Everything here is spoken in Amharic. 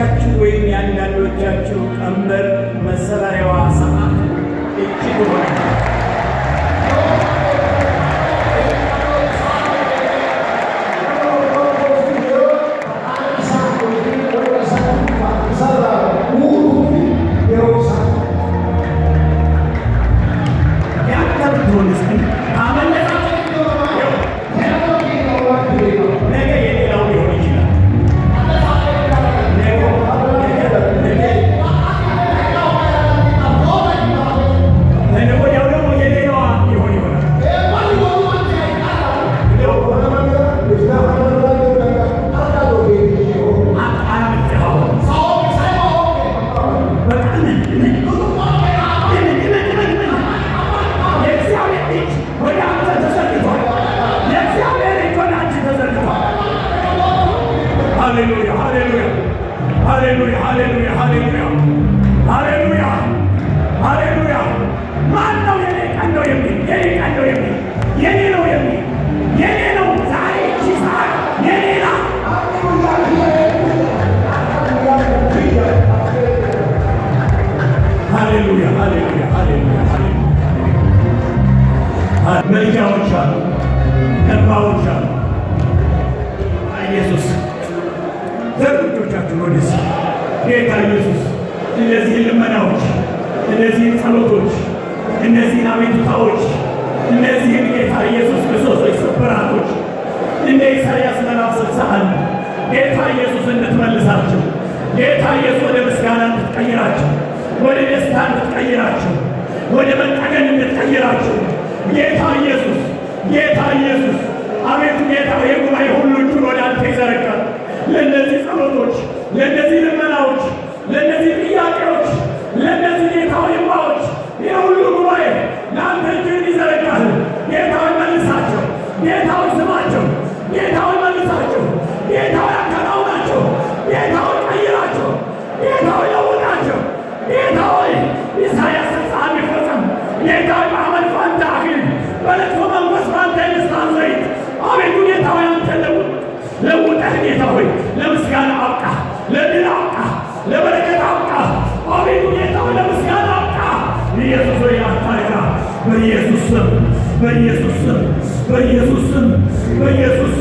የብዙዎቻችሁ ወይም የአንዳንዶቻችሁ ቀንበር መሰበሪያዋ ሰዓት እቺ ትሆናለች። ወደ መጠገን እንድትቀይራችሁ ጌታ ኢየሱስ፣ ጌታ ኢየሱስ። አቤቱ ጌታ የጉባኤ ሁሉ እጁን ወደ አንተ ይዘረጋል። ለእነዚህ ጸሎቶች፣ ለእነዚህ ልመናዎች፣ ለእነዚህ ጥያቄዎች፣ ለእነዚህ ጌታ ይማዎች የሁሉ ጉባኤ ለአንተ По Иисусу, по Иисусу, по Иисусу.